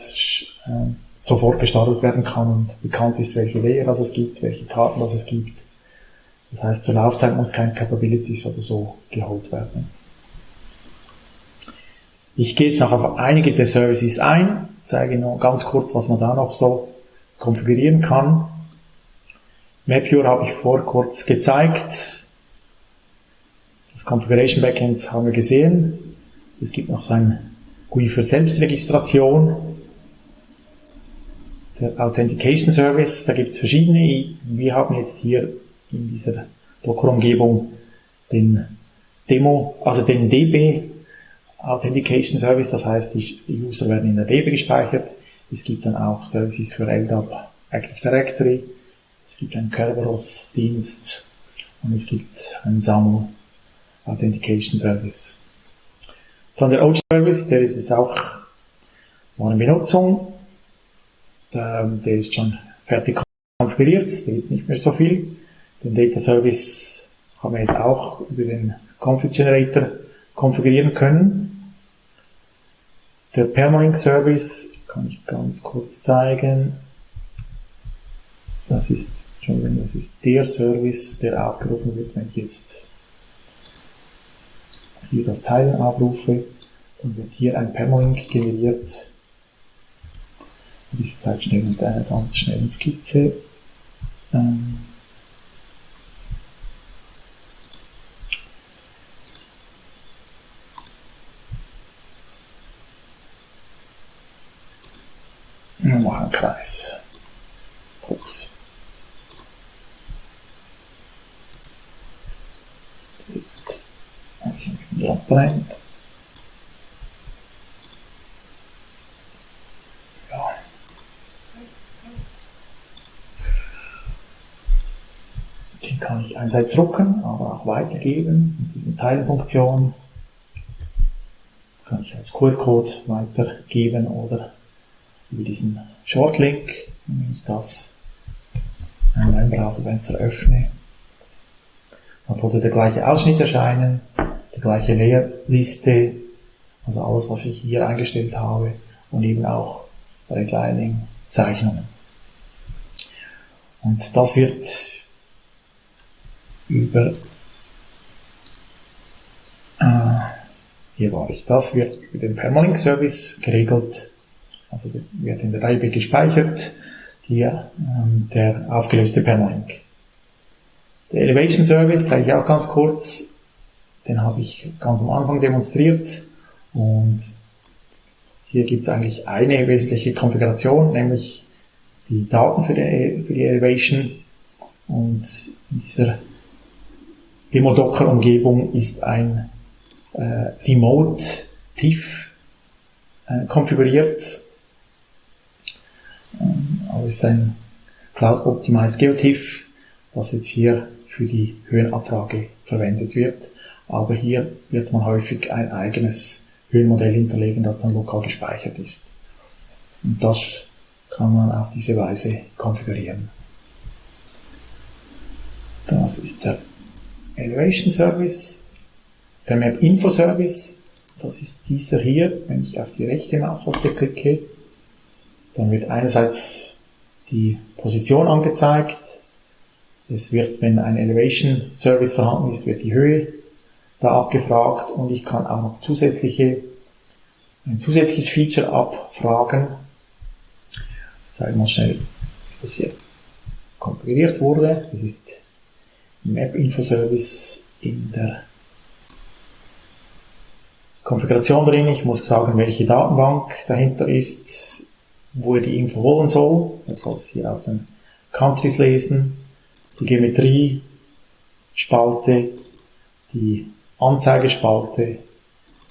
äh, sofort gestartet werden kann und bekannt ist, welche Layer es gibt, welche Karten es gibt. Das heißt, zur Laufzeit muss kein Capabilities oder so geholt werden. Ich gehe jetzt noch auf einige der Services ein, zeige noch ganz kurz, was man da noch so konfigurieren kann. MapViewer habe ich vor kurz gezeigt. Das Configuration Backend haben wir gesehen. Es gibt noch sein GUI für Selbstregistration. Der Authentication Service, da gibt es verschiedene. Wir haben jetzt hier in dieser Docker-Umgebung den Demo, also den DB Authentication Service, das heißt, die User werden in der DB gespeichert. Es gibt dann auch Services für LDAP Active Directory. Es gibt einen Kerberos-Dienst und es gibt einen SAML Authentication Service. Dann der OG-Service, der ist jetzt auch war in Benutzung. Der, der ist schon fertig konfiguriert, da gibt es nicht mehr so viel. Den Data Service haben wir jetzt auch über den Config Generator konfigurieren können. Der Permalink Service kann ich ganz kurz zeigen. Das ist schon, das ist der Service, der aufgerufen wird, wenn ich jetzt hier das Teilen abrufe, dann wird hier ein Permalink generiert. Ich zeige schnell mit einer ganz schnellen Skizze. Ähm Wir machen einen Kreis. Ups. Jetzt habe ich ein transparent. Ja. Den kann ich einerseits drucken, aber auch weitergeben mit diesen Teilfunktion. Das kann ich als QR-Code weitergeben oder über diesen Shortlink, wenn ich das in meinem Browserfenster öffne, dann sollte der gleiche Ausschnitt erscheinen, gleiche Leerliste, also alles, was ich hier eingestellt habe und eben auch Redlining Zeichnungen. Und das wird über äh, hier war ich, das wird über den Permalink Service geregelt also wird in der Reihe gespeichert, die, ähm, der aufgelöste Permalink. Der Elevation Service zeige ich auch ganz kurz. Den habe ich ganz am Anfang demonstriert und hier gibt es eigentlich eine wesentliche Konfiguration, nämlich die Daten für die, für die Elevation und in dieser Demo Docker Umgebung ist ein äh, Remote TIFF äh, konfiguriert also ist ein Cloud Optimized GeoTIFF, das jetzt hier für die Höhenabfrage verwendet wird. Aber hier wird man häufig ein eigenes Höhenmodell hinterlegen, das dann lokal gespeichert ist. Und das kann man auf diese Weise konfigurieren. Das ist der Elevation Service. Der Map Info Service, das ist dieser hier. Wenn ich auf die rechte Maustaste klicke, dann wird einerseits die Position angezeigt. Es wird, wenn ein Elevation Service vorhanden ist, wird die Höhe da abgefragt und ich kann auch noch zusätzliche, ein zusätzliches Feature abfragen. Ich zeige mal schnell, was hier konfiguriert wurde. Das ist Map Info Service in der Konfiguration drin. Ich muss sagen, welche Datenbank dahinter ist wo er die Info holen soll. Er soll es hier aus den Countries lesen, die Geometrie, Spalte, die Anzeigespalte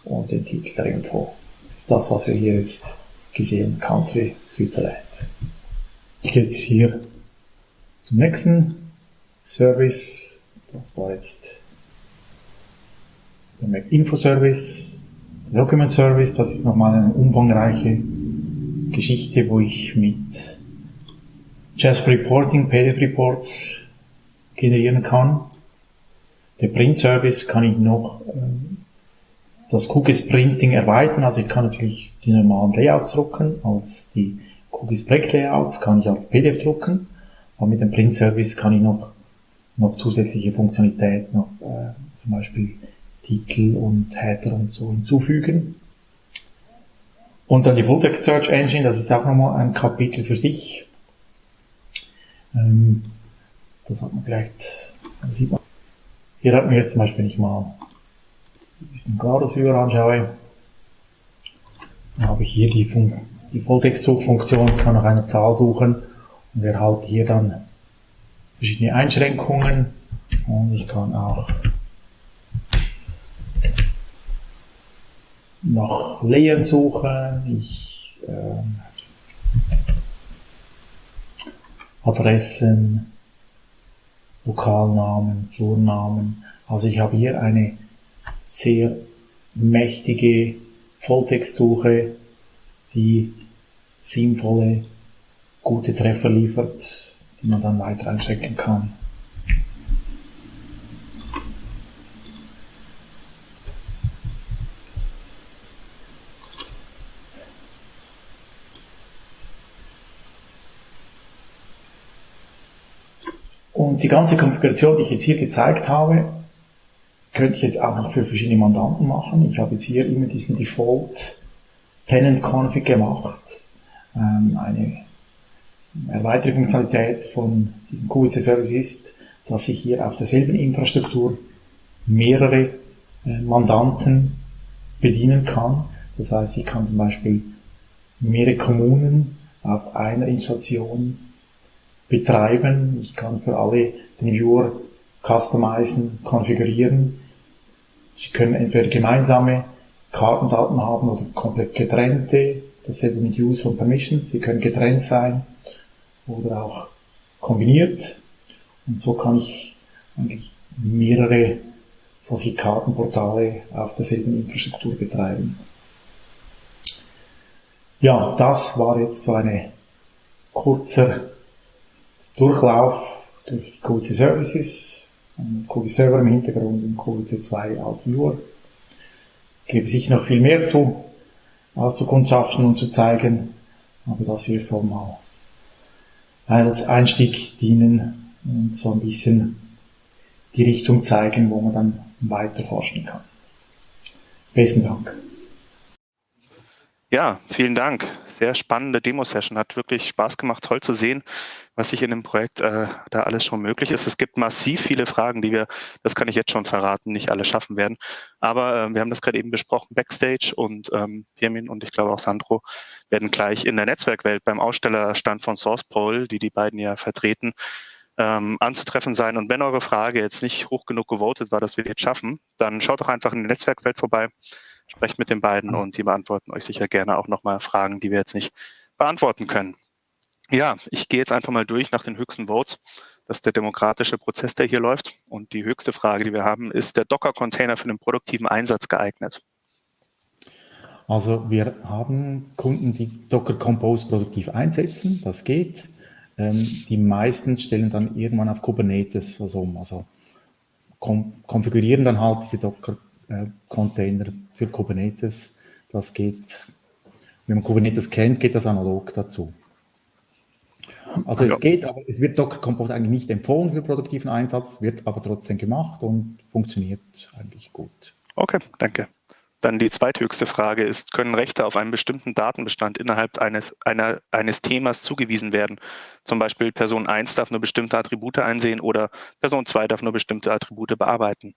und den Titel der Info. Das ist das, was wir hier jetzt gesehen Country Switzerland. Ich gehe jetzt hier zum nächsten Service. Das war jetzt der Mac Info Service. Document Service, das ist nochmal eine umfangreiche Geschichte, wo ich mit Just Reporting PDF Reports generieren kann. Der Print Service kann ich noch ähm, das Cookies Printing erweitern. Also ich kann natürlich die normalen Layouts drucken, als die Cookies Project Layouts kann ich als PDF drucken. Aber mit dem Print Service kann ich noch, noch zusätzliche Funktionalität, noch äh, zum Beispiel Titel und Header und so hinzufügen. Und dann die Fulltext Search Engine, das ist auch nochmal ein Kapitel für sich. Ähm, das hat man vielleicht, sieht man. Hier hat man jetzt zum Beispiel, wenn ich mal diesen Gladys Viewer anschaue, dann habe ich hier die, Fun die Volltextsuchfunktion, kann nach einer Zahl suchen und erhalte hier dann verschiedene Einschränkungen. Und ich kann auch nach Layern suchen. Ich äh, Adressen, Lokalnamen, Flurnamen. Also ich habe hier eine sehr mächtige Volltextsuche, die sinnvolle, gute Treffer liefert, die man dann weiter einstecken kann. Und die ganze Konfiguration, die ich jetzt hier gezeigt habe, könnte ich jetzt auch noch für verschiedene Mandanten machen. Ich habe jetzt hier immer diesen Default Tenant Config gemacht. Ähm, eine erweiterte Funktionalität von diesem QVC Service ist, dass ich hier auf derselben Infrastruktur mehrere äh, Mandanten bedienen kann. Das heißt, ich kann zum Beispiel mehrere Kommunen auf einer Installation betreiben. Ich kann für alle den Viewer customizen, konfigurieren. Sie können entweder gemeinsame Kartendaten haben oder komplett getrennte. Dasselbe mit Use von Permissions. Sie können getrennt sein oder auch kombiniert. Und so kann ich eigentlich mehrere solche Kartenportale auf derselben Infrastruktur betreiben. Ja, das war jetzt so eine kurzer Durchlauf durch QVC Services, QVC Server im Hintergrund und QVC 2 als Viewer. Gäbe sicher noch viel mehr zu auszukundschaften und zu zeigen, aber das hier soll mal als Einstieg dienen und so ein bisschen die Richtung zeigen, wo man dann weiter forschen kann. Besten Dank. Ja, vielen Dank. Sehr spannende Demo-Session. Hat wirklich Spaß gemacht, toll zu sehen, was sich in dem Projekt äh, da alles schon möglich ist. Es gibt massiv viele Fragen, die wir, das kann ich jetzt schon verraten, nicht alle schaffen werden. Aber äh, wir haben das gerade eben besprochen, Backstage und ähm, Pirmin und ich glaube auch Sandro werden gleich in der Netzwerkwelt beim Ausstellerstand von SourcePol, die die beiden ja vertreten, ähm, anzutreffen sein. Und wenn eure Frage jetzt nicht hoch genug gewotet war, dass wir jetzt schaffen, dann schaut doch einfach in die Netzwerkwelt vorbei sprecht mit den beiden und die beantworten euch sicher gerne auch nochmal Fragen, die wir jetzt nicht beantworten können. Ja, ich gehe jetzt einfach mal durch nach den höchsten Votes. Das ist der demokratische Prozess, der hier läuft. Und die höchste Frage, die wir haben, ist der Docker-Container für den produktiven Einsatz geeignet? Also wir haben Kunden, die Docker Compose produktiv einsetzen. Das geht. Ähm, die meisten stellen dann irgendwann auf Kubernetes also um. Also konfigurieren dann halt diese Docker Container für Kubernetes. Das geht, wenn man Kubernetes kennt, geht das analog dazu. Also ja. es geht, aber es wird Docker Compose eigentlich nicht empfohlen für produktiven Einsatz, wird aber trotzdem gemacht und funktioniert eigentlich gut. Okay, danke. Dann die zweithöchste Frage ist, können Rechte auf einen bestimmten Datenbestand innerhalb eines, einer, eines Themas zugewiesen werden? Zum Beispiel Person 1 darf nur bestimmte Attribute einsehen oder Person 2 darf nur bestimmte Attribute bearbeiten.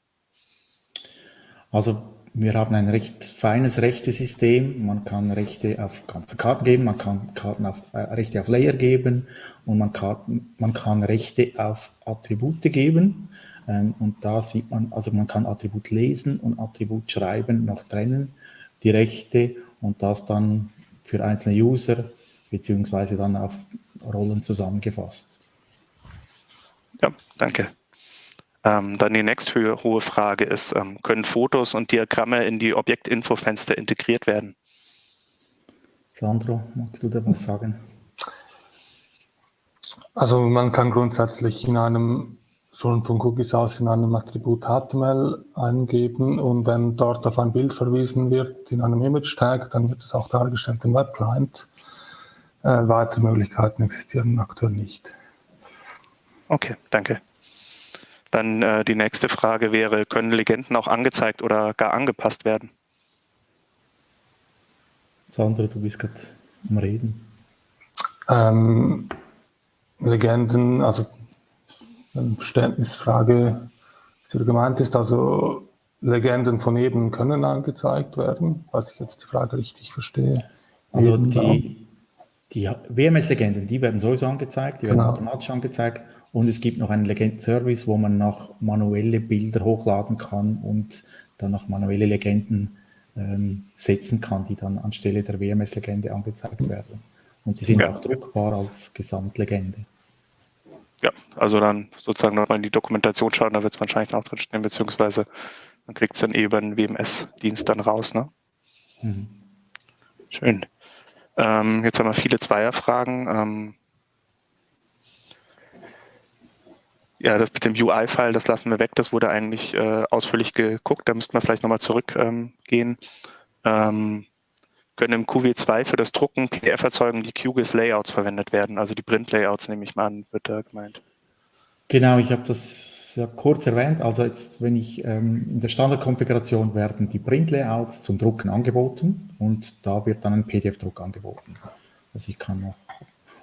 Also wir haben ein recht feines Rechtesystem. Man kann Rechte auf ganze Karten geben, man kann Karten auf, äh, Rechte auf Layer geben und man kann, man kann Rechte auf Attribute geben. Ähm, und da sieht man, also man kann Attribut lesen und Attribut schreiben noch trennen, die Rechte und das dann für einzelne User beziehungsweise dann auf Rollen zusammengefasst. Ja, danke. Ähm, dann die nächste hohe Frage ist, ähm, können Fotos und Diagramme in die Objektinfo-Fenster integriert werden? Sandro, magst du da was sagen? Also man kann grundsätzlich in einem, schon von Cookies aus in einem Attribut HTML eingeben und wenn dort auf ein Bild verwiesen wird in einem Image-Tag, dann wird es auch dargestellt im Webclient. Äh, weitere Möglichkeiten existieren aktuell nicht. Okay, danke. Dann äh, die nächste Frage wäre, können Legenden auch angezeigt oder gar angepasst werden? Sandra, du bist gerade am Reden. Ähm, Legenden, also eine Verständnisfrage, die gemeint ist, also Legenden von eben können angezeigt werden, falls ich jetzt die Frage richtig verstehe. Also die, Die WMS-Legenden, die werden sowieso angezeigt, die werden genau. automatisch angezeigt. Und es gibt noch einen Legenden-Service, wo man noch manuelle Bilder hochladen kann und dann noch manuelle Legenden ähm, setzen kann, die dann anstelle der WMS-Legende angezeigt werden. Und die sind ja. auch druckbar als Gesamtlegende. Ja, also dann sozusagen nochmal in die Dokumentation schauen, da wird es wahrscheinlich auch drin stehen, beziehungsweise man kriegt es dann eh über den WMS-Dienst dann raus. Ne? Mhm. Schön. Ähm, jetzt haben wir viele Zweierfragen. Ähm, ja, das mit dem UI-File, das lassen wir weg. Das wurde eigentlich äh, ausführlich geguckt. Da müssten wir vielleicht nochmal zurückgehen. Ähm, ähm, können im QW2 für das Drucken PDF erzeugen, die QGIS-Layouts verwendet werden. Also die Print-Layouts, nehme ich mal an, wird da gemeint. Genau, ich habe das ja kurz erwähnt. Also jetzt, wenn ich ähm, in der Standardkonfiguration werden die Print-Layouts zum Drucken angeboten und da wird dann ein PDF-Druck angeboten. Also ich kann noch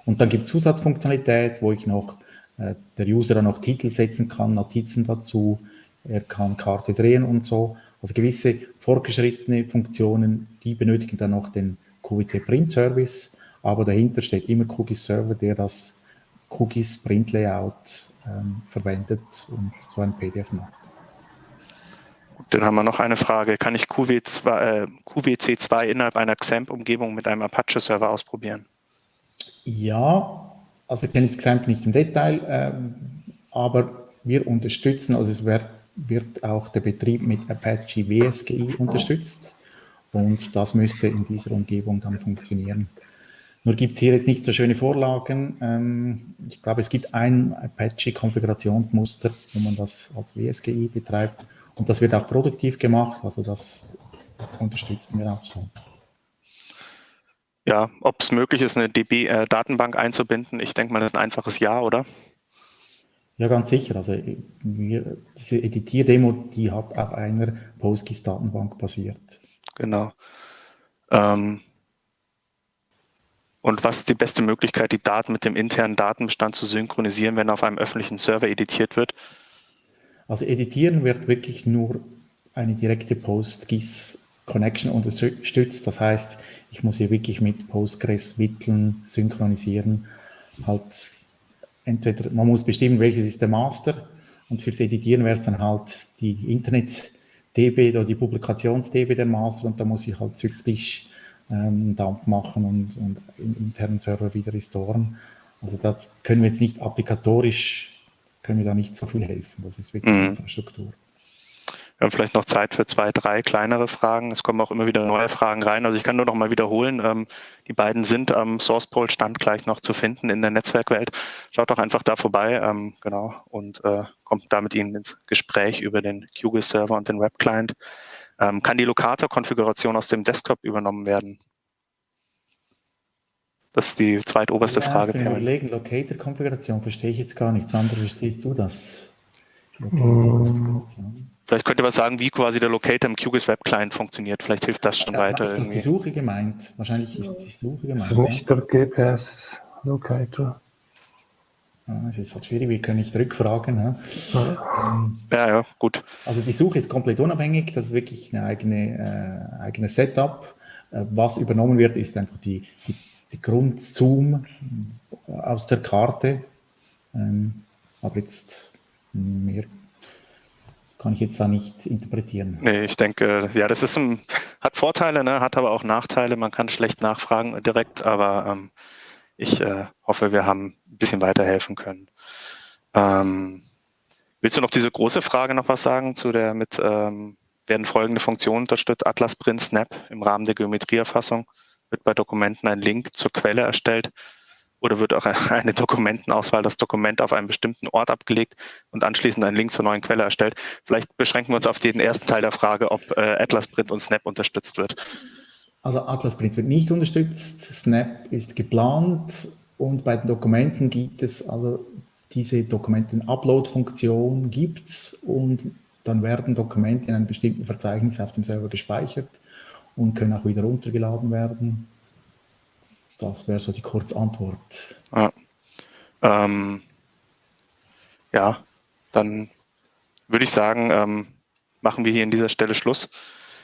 und dann gibt es Zusatzfunktionalität, wo ich noch der User dann noch Titel setzen kann, Notizen dazu, er kann Karte drehen und so. Also gewisse fortgeschrittene Funktionen, die benötigen dann noch den QVC Print Service, aber dahinter steht immer QGIS Server, der das QGIS Print Layout ähm, verwendet und so ein PDF macht. Dann haben wir noch eine Frage. Kann ich QW2, äh, QWC2 innerhalb einer XAMPP-Umgebung mit einem Apache-Server ausprobieren? Ja, also ich kenne jetzt XAMPP nicht im Detail, ähm, aber wir unterstützen, also es wird wird auch der Betrieb mit Apache WSGI unterstützt und das müsste in dieser Umgebung dann funktionieren. Nur gibt es hier jetzt nicht so schöne Vorlagen. Ähm, ich glaube, es gibt ein Apache-Konfigurationsmuster, wo man das als WSGI betreibt und das wird auch produktiv gemacht, also das unterstützen wir auch so. Ja, ob es möglich ist, eine DB-Datenbank äh, einzubinden, ich denke mal, das ist ein einfaches Ja, oder? Ja, ganz sicher. Also wir, diese Editier-Demo, die hat auf einer PostGIS-Datenbank basiert. Genau. Ähm, und was ist die beste Möglichkeit, die Daten mit dem internen Datenbestand zu synchronisieren, wenn auf einem öffentlichen Server editiert wird? Also editieren wird wirklich nur eine direkte PostGIS-Connection unterstützt. Das heißt, ich muss hier wirklich mit Postgres Mitteln synchronisieren, halt entweder, man muss bestimmen, welches ist der Master und fürs Editieren wäre es dann halt die Internet-DB oder die Publikations-DB der Master und da muss ich halt zyklisch ähm, Dump machen und, und im internen Server wieder restoren. Also das können wir jetzt nicht applikatorisch, können wir da nicht so viel helfen. Das ist wirklich mhm. Infrastruktur. Wir haben vielleicht noch Zeit für zwei, drei kleinere Fragen. Es kommen auch immer wieder neue Fragen rein. Also ich kann nur noch mal wiederholen, ähm, die beiden sind am SourcePol Stand gleich noch zu finden in der Netzwerkwelt. Schaut doch einfach da vorbei, ähm, genau, und äh, kommt da mit Ihnen ins Gespräch über den QGIS-Server und den Web-Client. Ähm, kann die Locator-Konfiguration aus dem Desktop übernommen werden? Das ist die zweitoberste ja, Frage. Ich überlegen, Locator-Konfiguration verstehe ich jetzt gar nicht. Sandra, verstehst du das? Locator-Konfiguration. Vielleicht könnt ihr was sagen, wie quasi der Locator im QGIS Web Client funktioniert. Vielleicht hilft das schon ja, weiter. Ist das die Suche gemeint? Wahrscheinlich ist die Suche gemeint. Das ist nicht der GPS Locator. Ja, das ist halt schwierig, wir können nicht rückfragen. Ja. Ähm, ja, ja, gut. Also die Suche ist komplett unabhängig, das ist wirklich ein eigene, äh, eigenes Setup. Äh, was übernommen wird, ist einfach die, die, die Grundzoom aus der Karte. Ähm, aber jetzt mehr kann ich jetzt da nicht interpretieren. Nee, ich denke, ja, das ist ein, hat Vorteile, ne, hat aber auch Nachteile. Man kann schlecht nachfragen direkt, aber ähm, ich äh, hoffe, wir haben ein bisschen weiterhelfen können. Ähm, willst du noch diese große Frage noch was sagen zu der mit ähm, werden folgende Funktionen unterstützt? Atlas Print Snap im Rahmen der Geometrieerfassung wird bei Dokumenten ein Link zur Quelle erstellt oder wird auch eine Dokumentenauswahl, das Dokument auf einem bestimmten Ort abgelegt und anschließend ein Link zur neuen Quelle erstellt. Vielleicht beschränken wir uns auf den ersten Teil der Frage, ob äh, Atlas Print und Snap unterstützt wird. Also Atlas Print wird nicht unterstützt, Snap ist geplant und bei den Dokumenten gibt es also diese Dokumenten-Upload-Funktion gibt und dann werden Dokumente in einem bestimmten Verzeichnis auf dem Server gespeichert und können auch wieder runtergeladen werden. Das wäre so die Kurzantwort. Ja. Ähm, ja, dann würde ich sagen, ähm, machen wir hier an dieser Stelle Schluss.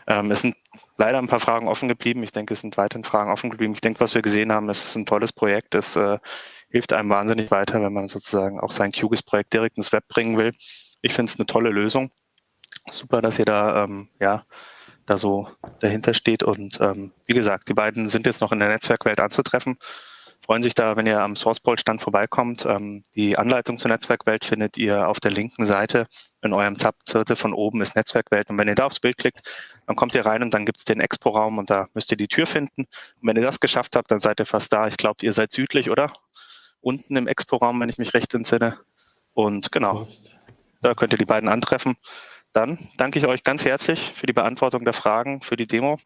Ähm, es sind leider ein paar Fragen offen geblieben. Ich denke, es sind weiterhin Fragen offen geblieben. Ich denke, was wir gesehen haben, es ist ein tolles Projekt. Es äh, hilft einem wahnsinnig weiter, wenn man sozusagen auch sein QGIS-Projekt direkt ins Web bringen will. Ich finde es eine tolle Lösung. Super, dass ihr da ähm, ja da so dahinter steht. Und ähm, wie gesagt, die beiden sind jetzt noch in der Netzwerkwelt anzutreffen freuen sich da, wenn ihr am SourcePol-Stand vorbeikommt. Ähm, die Anleitung zur Netzwerkwelt findet ihr auf der linken Seite in eurem Tab. Dritte von oben ist Netzwerkwelt. Und wenn ihr da aufs Bild klickt, dann kommt ihr rein und dann gibt es den Expo-Raum und da müsst ihr die Tür finden. Und wenn ihr das geschafft habt, dann seid ihr fast da. Ich glaube, ihr seid südlich, oder? Unten im Expo-Raum, wenn ich mich recht entsinne. Und genau, da könnt ihr die beiden antreffen. Dann danke ich euch ganz herzlich für die Beantwortung der Fragen, für die Demo.